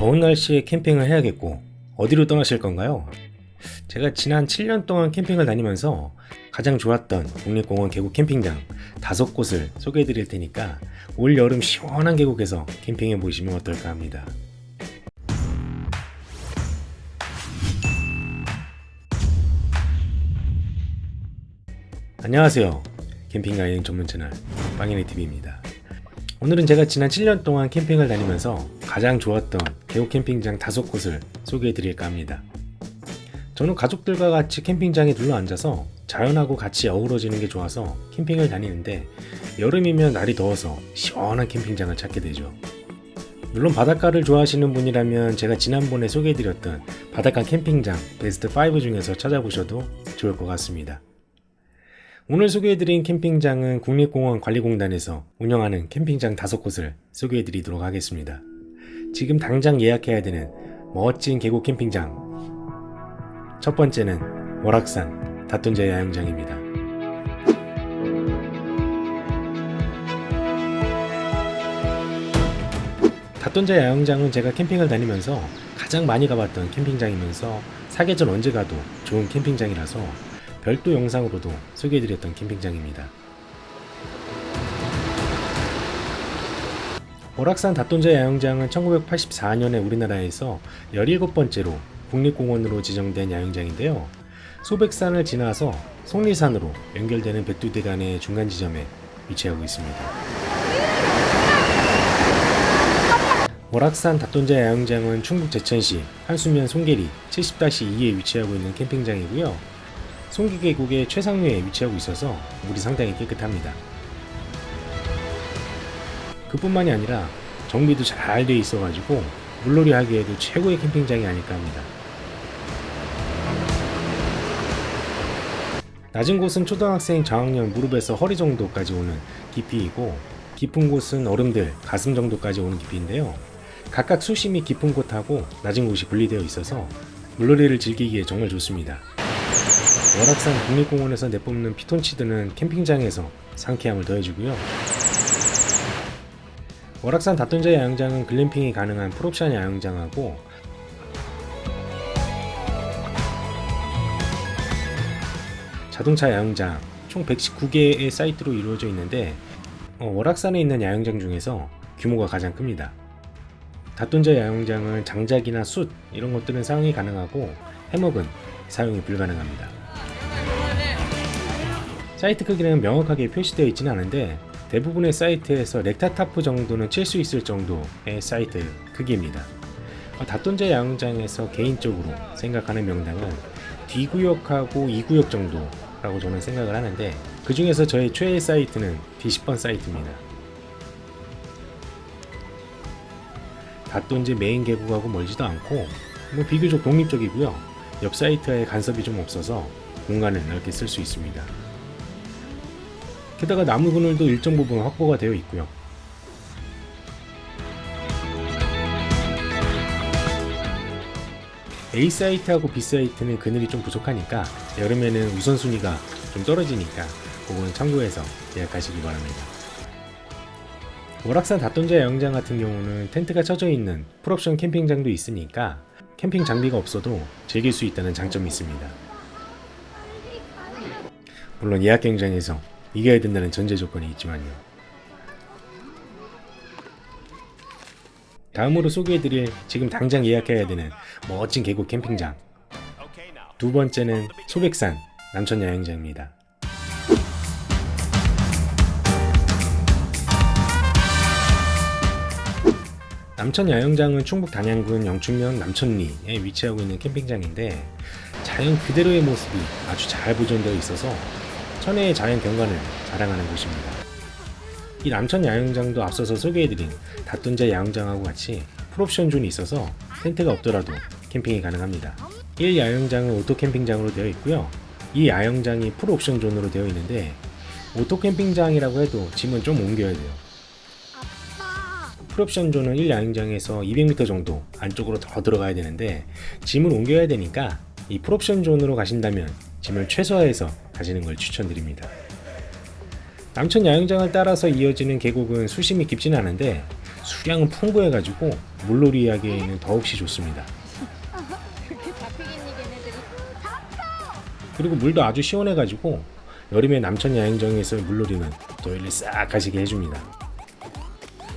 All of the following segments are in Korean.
더운 날씨에 캠핑을 해야겠고 어디로 떠나실 건가요? 제가 지난 7년 동안 캠핑을 다니면서 가장 좋았던 국립공원 계곡 캠핑장 다섯 곳을 소개해 드릴 테니까 올 여름 시원한 계곡에서 캠핑해 보시면 어떨까 합니다. 안녕하세요. 캠핑과 여행 전문 채널 빵이네TV입니다. 오늘은 제가 지난 7년 동안 캠핑을 다니면서 가장 좋았던 계곡 캠핑장 다섯 곳을 소개해 드릴까 합니다. 저는 가족들과 같이 캠핑장에 둘러 앉아서 자연하고 같이 어우러지는 게 좋아서 캠핑을 다니는데 여름이면 날이 더워서 시원한 캠핑장을 찾게 되죠. 물론 바닷가를 좋아하시는 분이라면 제가 지난번에 소개해드렸던 바닷가 캠핑장 베스트 5 중에서 찾아보셔도 좋을 것 같습니다. 오늘 소개해드린 캠핑장은 국립공원 관리공단에서 운영하는 캠핑장 다섯 곳을 소개해드리도록 하겠습니다. 지금 당장 예약해야 되는 멋진 계곡 캠핑장 첫 번째는 월악산 다돈자 야영장입니다. 다돈자 야영장은 제가 캠핑을 다니면서 가장 많이 가봤던 캠핑장이면서 사계절 언제 가도 좋은 캠핑장이라서 별도 영상으로도 소개해드렸던 캠핑장입니다. 오락산 다돈자 야영장은 1984년에 우리나라에서 17번째로 국립공원으로 지정된 야영장인데요. 소백산을 지나서 속리산으로 연결되는 백두대간의 중간 지점에 위치하고 있습니다. 오락산 다돈자 야영장은 충북 제천시 한수면 송계리 70-2에 위치하고 있는 캠핑장이고요. 송기 계곡의 최상류에 위치하고 있어서 물이 상당히 깨끗합니다. 그뿐만이 아니라 정비도 잘 되어 있어가지고 물놀이 하기에도 최고의 캠핑장이 아닐까 합니다. 낮은 곳은 초등학생 저학년 무릎에서 허리 정도까지 오는 깊이이고 깊은 곳은 어른들 가슴 정도까지 오는 깊이인데요. 각각 수심이 깊은 곳하고 낮은 곳이 분리되어 있어서 물놀이를 즐기기에 정말 좋습니다. 월악산 국립공원에서 내뿜는 피톤치드는 캠핑장에서 상쾌함을 더해주고요. 월악산 다돈자 야영장은 글램핑이 가능한 풀옵션 야영장하고 자동차 야영장 총 119개의 사이트로 이루어져 있는데 어, 월악산에 있는 야영장 중에서 규모가 가장 큽니다. 닷돈재 야영장은 장작이나 숯 이런 것들은 사용이 가능하고 해먹은 사용이 불가능합니다. 사이트 크기는 명확하게 표시되어 있지는 않은데 대부분의 사이트에서 recta tarp 정도는 칠 수 있을 정도의 사이트 크기입니다. 닷돈재 야영장에서 개인적으로 생각하는 명당은 D구역하고 E구역 정도라고 저는 생각을 하는데 그 중에서 저의 최애 사이트는 D10번 사이트입니다. 다돈지 메인 계곡하고 멀지도 않고 뭐 비교적 독립적이고요. 옆 사이트에 간섭이 좀 없어서 공간을 넓게 쓸 수 있습니다. 게다가 나무 그늘도 일정 부분 확보가 되어 있고요. A 사이트하고 B 사이트는 그늘이 좀 부족하니까 여름에는 우선순위가 좀 떨어지니까 그거는 참고해서 예약하시기 바랍니다. 월악산 다돈자 야영장 같은 경우는 텐트가 쳐져 있는 풀옵션 캠핑장도 있으니까 캠핑 장비가 없어도 즐길 수 있다는 장점이 있습니다. 물론 예약 경쟁에서 이겨야 된다는 전제 조건이 있지만요. 다음으로 소개해드릴 지금 당장 예약해야 되는 멋진 계곡 캠핑장 두 번째는 소백산 남천 야영장입니다. 남천 야영장은 충북 단양군 영춘면 남천리에 위치하고 있는 캠핑장인데 자연 그대로의 모습이 아주 잘 보존되어 있어서 천혜의 자연 경관을 자랑하는 곳입니다. 이 남천 야영장도 앞서서 소개해드린 닷돈재 야영장하고 같이 full option zone이 있어서 텐트가 없더라도 캠핑이 가능합니다. 1 야영장은 오토 캠핑장으로 되어 있고요. 이 야영장이 full option zone으로 되어 있는데 오토 캠핑장이라고 해도 짐은 좀 옮겨야 돼요. full option zone은 1 야영장에서 200m 정도 안쪽으로 더 들어가야 되는데 짐을 옮겨야 되니까 이 full option zone으로 가신다면 짐을 최소화해서 가시는 걸 추천드립니다. 남천 야영장을 따라서 이어지는 계곡은 수심이 깊지는 않은데 수량은 풍부해가지고 물놀이 하기에는 더없이 좋습니다. 그리고 물도 아주 시원해가지고 여름에 남천 야행정에서 물놀이는 또 일리 싹 가시게 해줍니다.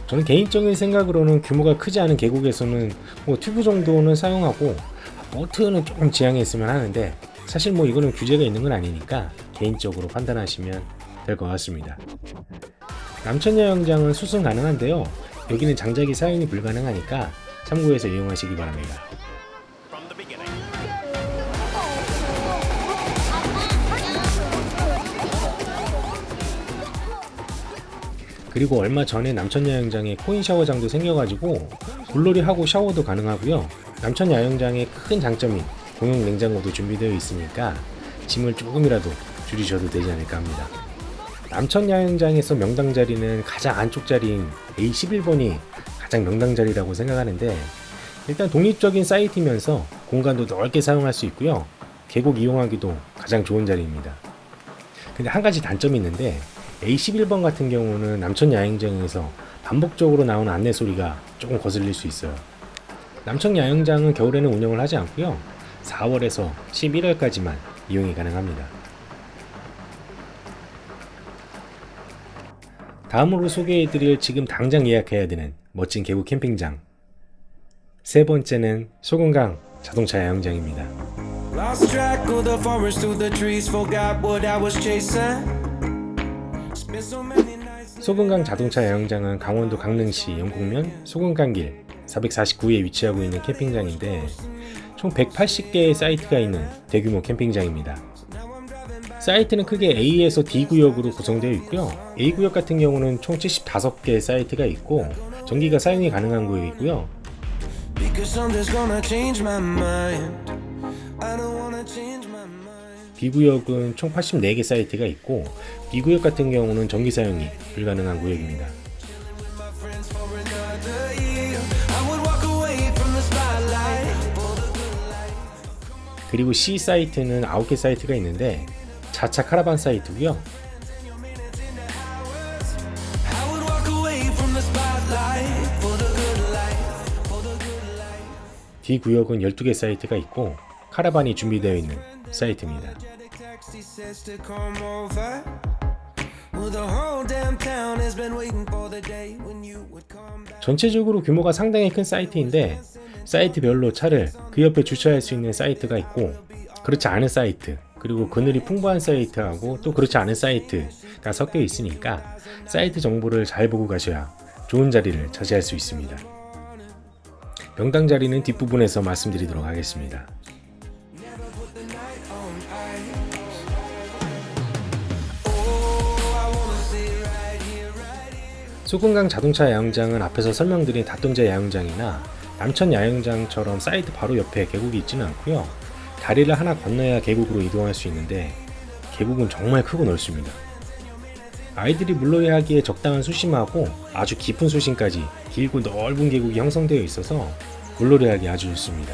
저는 개인적인 생각으로는 규모가 크지 않은 계곡에서는 뭐 튜브 정도는 사용하고 보트는 조금 지양했으면 하는데 사실 뭐 이거는 규제가 있는 건 아니니까 개인적으로 판단하시면 될 것 같습니다. 남천 야영장은 수승 가능한데요. 여기는 장작이 사용이 불가능하니까 참고해서 이용하시기 바랍니다. 그리고 얼마 전에 남천 야영장에 코인 샤워장도 생겨가지고 물놀이 하고 샤워도 가능하고요. 남천 야영장의 큰 장점이 공용 냉장고도 준비되어 있으니까 짐을 조금이라도 줄이셔도 되지 않을까 합니다. 남천 야영장에서 명당 자리는 가장 안쪽 자리인 A11번이 가장 명당 자리라고 생각하는데 일단 독립적인 사이트면서 공간도 넓게 사용할 수 있고요. 계곡 이용하기도 가장 좋은 자리입니다. 근데 한 가지 단점이 있는데 A11번 같은 경우는 남천 야영장에서 반복적으로 나오는 안내 소리가 조금 거슬릴 수 있어요. 남천 야영장은 겨울에는 운영을 하지 않고요. 4월에서 11월까지만 이용이 가능합니다. 다음으로 소개해드릴 지금 당장 예약해야 되는 멋진 계곡 캠핑장. 세 번째는 소금강 자동차 야영장입니다. 소금강 자동차 야영장은 강원도 강릉시 영곡면 소금강길 449에 위치하고 있는 캠핑장인데 총 180개의 사이트가 있는 대규모 캠핑장입니다. 사이트는 크게 A에서 D 구역으로 구성되어 있고요. A 구역 같은 경우는 총 75개의 사이트가 있고 전기가 사용이 가능한 구역이고요. Because something's gonna change my mind. I don't wanna change my mind. B 구역은 총 84개 사이트가 있고 B 구역 같은 경우는 전기 사용이 불가능한 구역입니다. 그리고 C 사이트는 9개 사이트가 있는데 자차 카라반 사이트고요. D 구역은 12개 사이트가 있고 카라반이 준비되어 있는 사이트입니다. 전체적으로 규모가 상당히 큰 사이트인데 사이트별로 차를 그 옆에 주차할 수 있는 사이트가 있고 그렇지 않은 사이트 그리고 그늘이 풍부한 사이트하고 또 그렇지 않은 사이트가 섞여 있으니까 사이트 정보를 잘 보고 가셔야 좋은 자리를 차지할 수 있습니다. 명당 자리는 뒷부분에서 말씀드리도록 하겠습니다. 소금강 자동차 야영장은 앞에서 설명드린 닷동자 야영장이나 남천 야영장처럼 사이트 바로 옆에 계곡이 있지는 않고요. 다리를 하나 건너야 계곡으로 이동할 수 있는데 계곡은 정말 크고 넓습니다. 아이들이 물놀이 하기에 적당한 수심하고 아주 깊은 수심까지 길고 넓은 계곡이 형성되어 있어서 물놀이 하기 아주 좋습니다.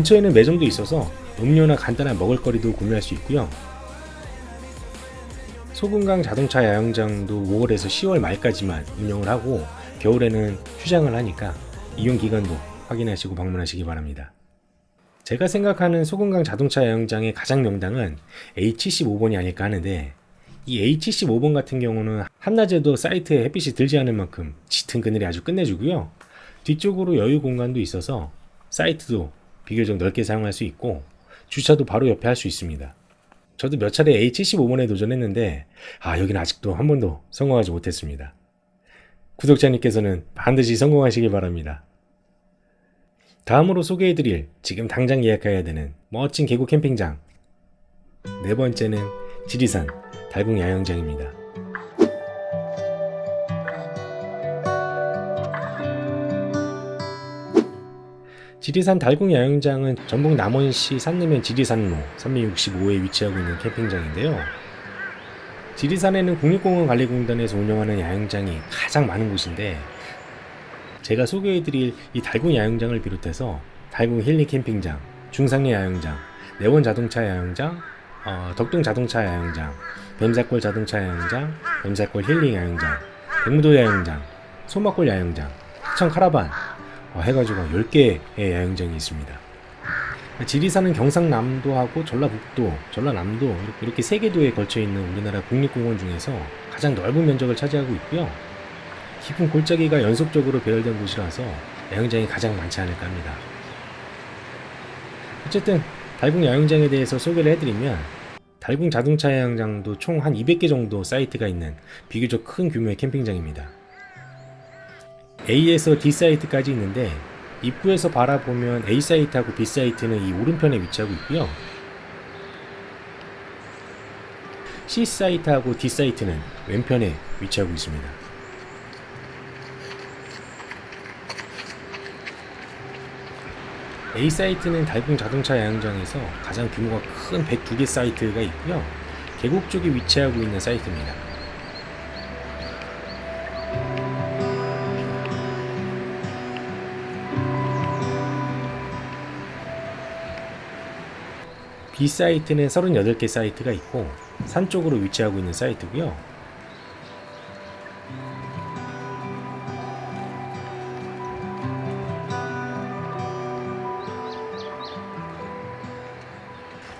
근처에는 매점도 있어서 음료나 간단한 먹을거리도 구매할 수 있고요. 소금강 자동차 야영장도 5월에서 10월 말까지만 운영을 하고 겨울에는 휴장을 하니까 이용 기간도 확인하시고 방문하시기 바랍니다. 제가 생각하는 소금강 자동차 야영장의 가장 명당은 A75번이 아닐까 하는데 이 A75번 같은 경우는 한낮에도 사이트에 햇빛이 들지 않을 만큼 짙은 그늘이 아주 끝내주고요. 뒤쪽으로 여유 공간도 있어서 사이트도 비교적 넓게 사용할 수 있고 주차도 바로 옆에 할 수 있습니다. 저도 몇 차례 A75번에 도전했는데 아 여기는 아직도 한 번도 성공하지 못했습니다. 구독자님께서는 반드시 성공하시길 바랍니다. 다음으로 소개해드릴 지금 당장 예약해야 되는 멋진 계곡 캠핑장 네 번째는 지리산 달궁 야영장입니다. 지리산 달궁 야영장은 전북 남원시 산내면 지리산로 365에 위치하고 있는 캠핑장인데요. 지리산에는 국립공원 관리공단에서 운영하는 야영장이 가장 많은 곳인데 제가 소개해드릴 이 달궁 야영장을 비롯해서 달궁 힐링 캠핑장, 중상리 야영장, 내원 자동차 야영장, 어, 덕동 자동차 야영장, 뱀사골 자동차 야영장, 뱀사골 힐링 야영장, 백무도 야영장, 소막골 야영장, 하천 카라반 어, 해가지고 10개의 야영장이 있습니다. 지리산은 경상남도하고 전라북도, 전라남도 이렇게 세 개 도에 걸쳐 있는 우리나라 국립공원 중에서 가장 넓은 면적을 차지하고 있고요. 깊은 골짜기가 연속적으로 배열된 곳이라서 야영장이 가장 많지 않을까 합니다. 어쨌든 달궁 야영장에 대해서 소개를 해드리면 달궁 자동차 야영장도 총 한 200개 정도 사이트가 있는 비교적 큰 규모의 캠핑장입니다. A에서 D 사이트까지 있는데 입구에서 바라보면 A 사이트하고 B 사이트는 이 오른편에 위치하고 있고요. C 사이트하고 D 사이트는 왼편에 위치하고 있습니다. A 사이트는 달궁 자동차 야영장에서 가장 규모가 큰 102개 사이트가 있고요. 계곡 쪽에 위치하고 있는 사이트입니다. B 사이트는 38개 사이트가 있고 산 쪽으로 위치하고 있는 사이트고요.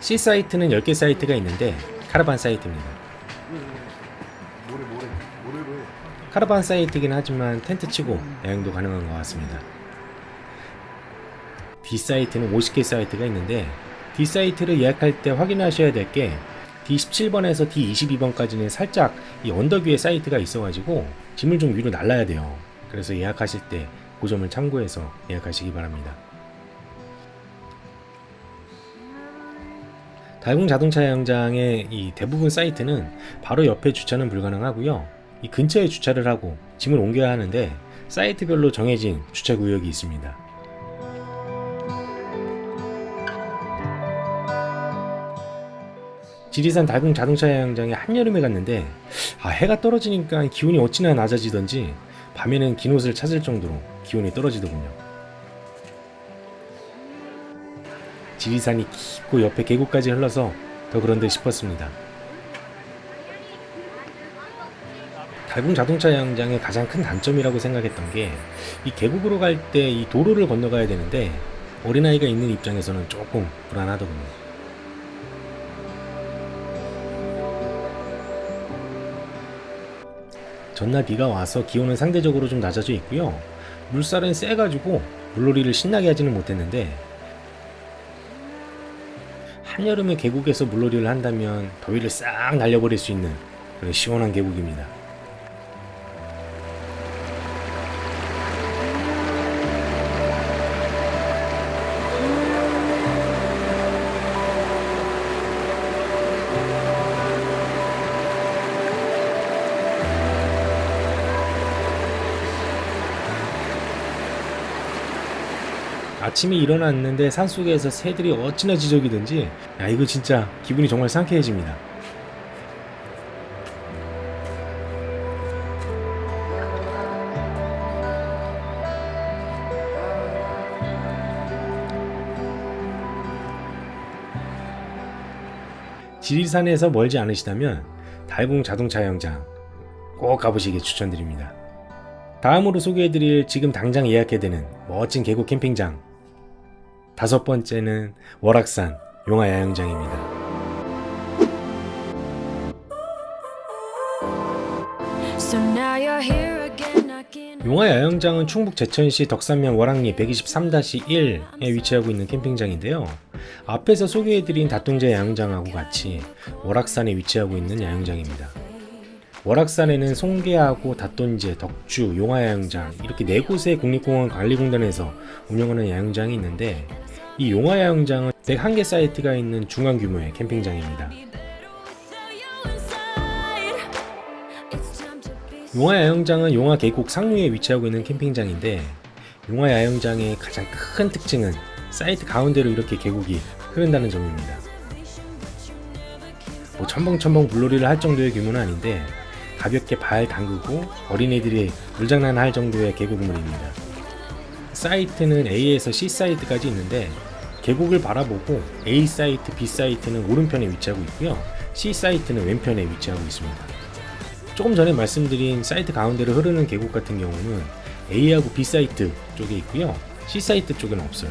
C 사이트는 10개 사이트가 있는데 카라반 사이트입니다. 카라반 사이트이긴 하지만 텐트 치고 여행도 가능한 것 같습니다. D 사이트는 50개 사이트가 있는데 D 사이트를 예약할 때 확인하셔야 될 게 D17번에서 D22번까지는 살짝 이 언덕 위에 사이트가 있어가지고 짐을 좀 위로 날라야 돼요. 그래서 예약하실 때 그 점을 참고해서 예약하시기 바랍니다. 달궁 자동차 야영장의 이 대부분 사이트는 바로 옆에 주차는 불가능하고요. 이 근처에 주차를 하고 짐을 옮겨야 하는데 사이트별로 정해진 주차 구역이 있습니다. 지리산 달궁 자동차 야영장에 한여름에 갔는데 아, 해가 떨어지니까 기온이 어찌나 낮아지던지 밤에는 긴 옷을 찾을 정도로 기온이 떨어지더군요. 지리산이 깊고 옆에 계곡까지 흘러서 더 그런데 싶었습니다. 달궁 자동차 야영장의 가장 큰 단점이라고 생각했던 게 이 계곡으로 갈 때 이 도로를 건너가야 되는데 어린아이가 있는 입장에서는 조금 불안하더군요. 전날 비가 와서 기온은 상대적으로 좀 낮아져 있고요. 물살은 세가지고 물놀이를 신나게 하지는 못했는데 한여름에 계곡에서 물놀이를 한다면 더위를 싹 날려버릴 수 있는 그런 시원한 계곡입니다. 아침에 일어났는데 산속에서 새들이 어찌나 지저귀든지 야 이거 진짜 기분이 정말 상쾌해집니다. 지리산에서 멀지 않으시다면 달궁 자동차 영장 꼭 가보시길 추천드립니다. 다음으로 소개해드릴 지금 당장 예약해야 되는 멋진 계곡 캠핑장 다섯 번째는 월악산 용화야영장입니다. 용화야영장은 충북 제천시 덕산면 월악리 123-1에 위치하고 있는 캠핑장인데요. 앞에서 소개해드린 다통제 야영장하고 같이 월악산에 위치하고 있는 야영장입니다. 월악산에는 송계하고 다돈제, 덕주, 용화야영장 이렇게 네 곳의 국립공원 관리공단에서 운영하는 야영장이 있는데 이 용화야영장은 101개 사이트가 있는 중간 규모의 캠핑장입니다. Be 용화 야영장은 용화 계곡 상류에 위치하고 있는 캠핑장인데 용화 야영장의 가장 큰 특징은 사이트 가운데로 이렇게 계곡이 흐른다는 점입니다. 뭐 첨벙첨벙 물놀이를 할 정도의 규모는 아닌데 가볍게 발 담그고 어린애들이 물장난 할 정도의 계곡물입니다. 사이트는 A에서 C 사이트까지 있는데 계곡을 바라보고 A 사이트, B 사이트는 오른편에 위치하고 있고요. C 사이트는 왼편에 위치하고 있습니다. 조금 전에 말씀드린 사이트 가운데로 흐르는 계곡 같은 경우는 A하고 B 사이트 쪽에 있고요. C 사이트 쪽에는 없어요.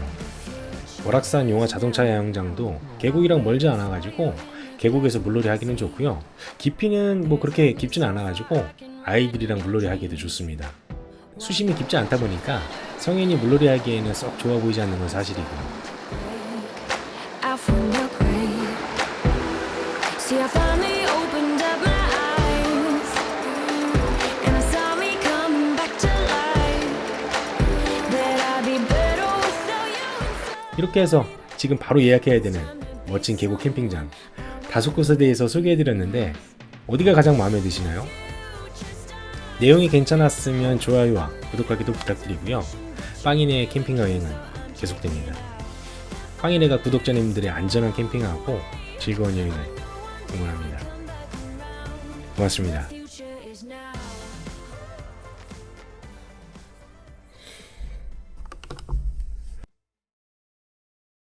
월악산 용화 자동차 야영장도 계곡이랑 멀지 않아가지고 계곡에서 물놀이 하기는 좋고요. 깊이는 뭐 그렇게 깊진 않아가지고 아이들이랑 물놀이 하기도 좋습니다. 수심이 깊지 않다 보니까 성인이 물놀이 하기에는 썩 좋아 보이지 않는 건 사실이고요. 이렇게 해서 지금 바로 예약해야 되는 멋진 계곡 캠핑장 다섯 곳에 대해서 소개해드렸는데 어디가 가장 마음에 드시나요? 내용이 괜찮았으면 좋아요와 구독하기도 부탁드리고요. 빵이네의 캠핑 여행은 계속됩니다. 빵이네가 구독자님들의 안전한 캠핑하고 즐거운 여행을 응원합니다. 고맙습니다.